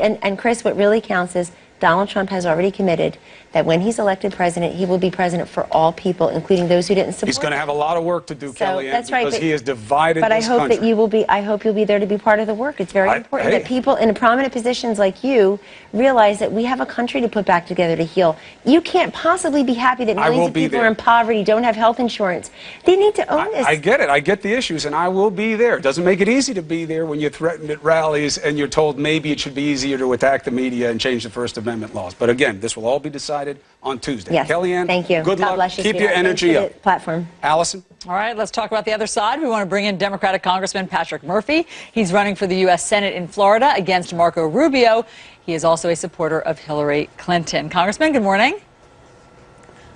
And, and Chris, what really counts is Donald Trump has already committed that when he's elected president, he will be president for all people, including those who didn't support. Him. He's going to have a lot of work to do, So, Kellyanne, that's right, because but- he has divided But I hope country. that you will be. I hope you'll be there to be part of the work. It's very I- important hey. that people in prominent positions like you realize that we have a country to put back together to heal. You can't possibly be happy that millions of people there. are in poverty, don't have health insurance. They need to own this. I get it. I get the issues, and I will be there. It doesn't make it easy to be there when you're threatened at rallies and you're told maybe it should be easier to attack the media and change the First Amendment laws. But again, this will all be decided on Tuesday. yes. Kellyanne, thank you. Good God luck. Bless you, Keep your energy up. Platform. Allison? All right, let's talk about the other side. We want to bring in Democratic Congressman Patrick Murphy. He's running for the U.S. Senate in Florida against Marco Rubio. He is also a supporter of Hillary Clinton. Congressman, good morning.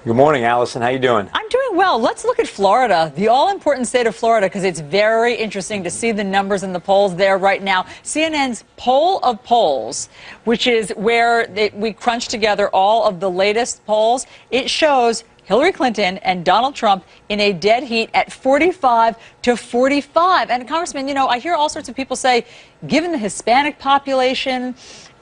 Good morning, Allison. How you doing? I'm doing well. Let's look at Florida, the all-important state of Florida, because it's very interesting to see the numbers in the polls there right now. CNN's poll of polls, which is where they, we crunch together all of the latest polls, it shows Hillary Clinton and Donald Trump in a dead heat at 45 to 45. And Congressman, you know, I hear all sorts of people say, given the Hispanic population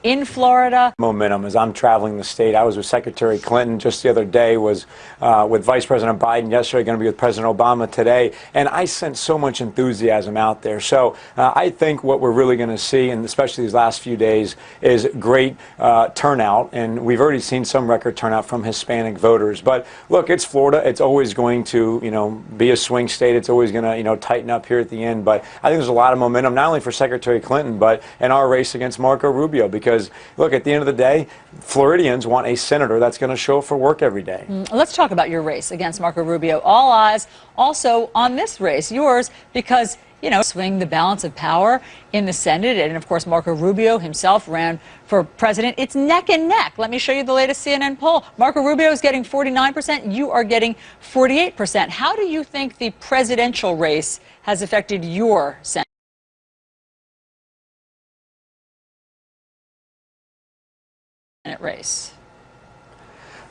in Florida, Momentum as I'm traveling the state. I was with Secretary Clinton just the other day, was uh, with Vice President Biden yesterday, going to be with President Obama today, and I sense so much enthusiasm out there. So uh, I think what we're really going to see, and especially these last few days, is great uh, turnout, and we've already seen some record turnout from Hispanic voters. But look, it's Florida. It's always going to, you know, be a swing state. It's always going to, you know, tighten up here at the end. But I think there's a lot of momentum, not only for Secretary Clinton, but in our race against Marco Rubio. Because look, at the end of the day, Floridians want a senator that's going to show up for work every day. Mm, let's talk about your race against Marco Rubio. All eyes also on this race, yours, because, you know, swing the balance of power in the Senate. And of course, Marco Rubio himself ran for president. It's neck and neck. Let me show you the latest CNN poll. Marco Rubio is getting 49%. You are getting 48%. How do you think the presidential race has affected your Senate race?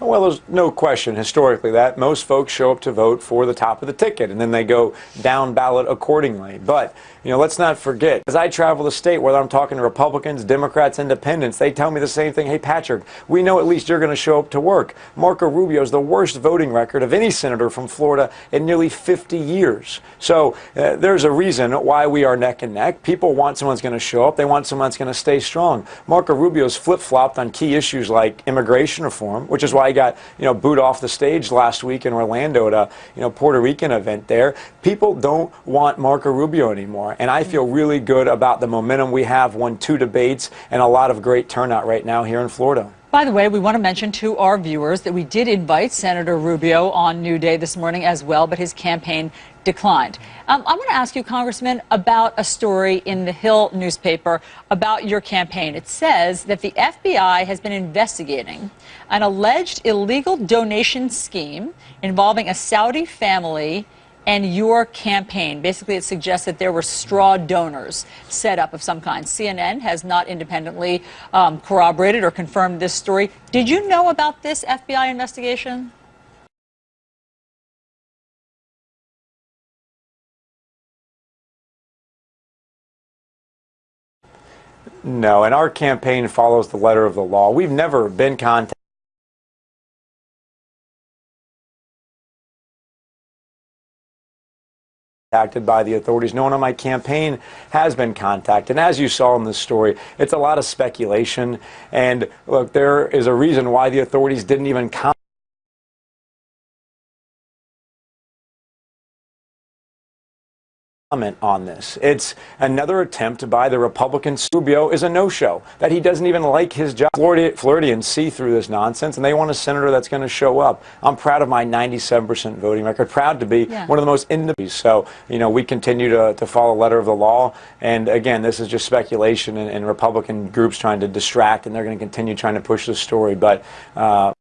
Well, there's no question historically that most folks show up to vote for the top of the ticket and then they go down ballot accordingly. But, you know, let's not forget, as I travel the state, whether I'm talking to Republicans, Democrats, Independents, they tell me the same thing. Hey, Patrick, we know at least you're going to show up to work. Marco Rubio is the worst voting record of any senator from Florida in nearly 50 years. So uh, there's a reason why we are neck and neck. People want someone that's going to show up. They want someone that's going to stay strong. Marco Rubio's flip-flopped on key issues like immigration reform, which is why got, you know, booed off the stage last week in Orlando at a, you know, Puerto Rican event there. People don't want Marco Rubio anymore. And I feel mm. really good about the momentum we have, won two debates and a lot of great turnout right now here in Florida. By the way, we want to mention to our viewers that we did invite Senator Rubio on New Day this morning as well, but his campaign declined. Um, I want to ask you, Congressman, about a story in the Hill newspaper about your campaign. It says that the FBI has been investigating an alleged illegal donation scheme involving a Saudi family and your campaign. Basically, it suggests that there were straw donors set up of some kind. CNN has not independently um, corroborated or confirmed this story. Did you know about this FBI investigation? No, and our campaign follows the letter of the law. We've never been contacted. Contacted by the authorities. No one on my campaign has been contacted. And as you saw in this story, it's a lot of speculation. And look, there is a reason why the authorities didn't even comment. Comment on this. It's another attempt by the Republican. Rubio is a no-show, that he doesn't even like his job. Florida, Floridians see through this nonsense, and they want a senator that's going to show up. I'm proud of my 97% voting record, proud to be Yeah. one of the most independent. So, you know, we continue to, to follow the letter of the law. And again, this is just speculation and, and Republican groups trying to distract, and they're going to continue trying to push this story. But uh,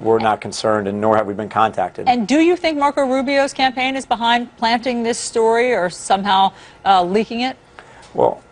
we're not concerned, and nor have we been contacted. And do you think Marco Rubio's campaign is behind planting this story or somehow uh, leaking it? Well,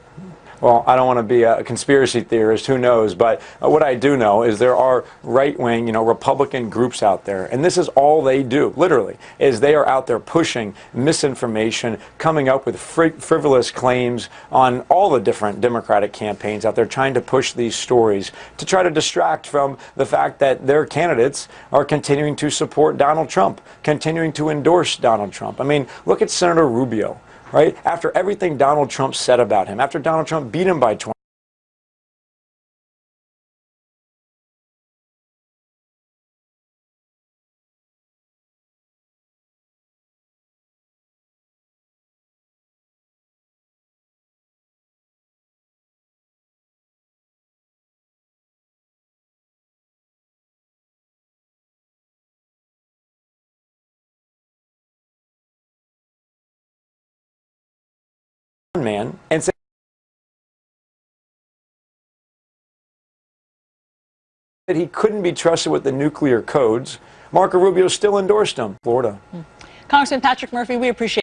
well, I don't want to be a conspiracy theorist, who knows, but uh, what I do know is there are right-wing, you know, Republican groups out there, and this is all they do, literally, is they are out there pushing misinformation, coming up with fri- frivolous claims on all the different Democratic campaigns out there, trying to push these stories to try to distract from the fact that their candidates are continuing to support Donald Trump, continuing to endorse Donald Trump. I mean, look at Senator Rubio, right? After everything Donald Trump said about him, after Donald Trump beat him by 20. Man and say that he couldn't be trusted with the nuclear codes, Marco Rubio still endorsed him. Florida. Hmm. Congressman Patrick Murphy, we appreciate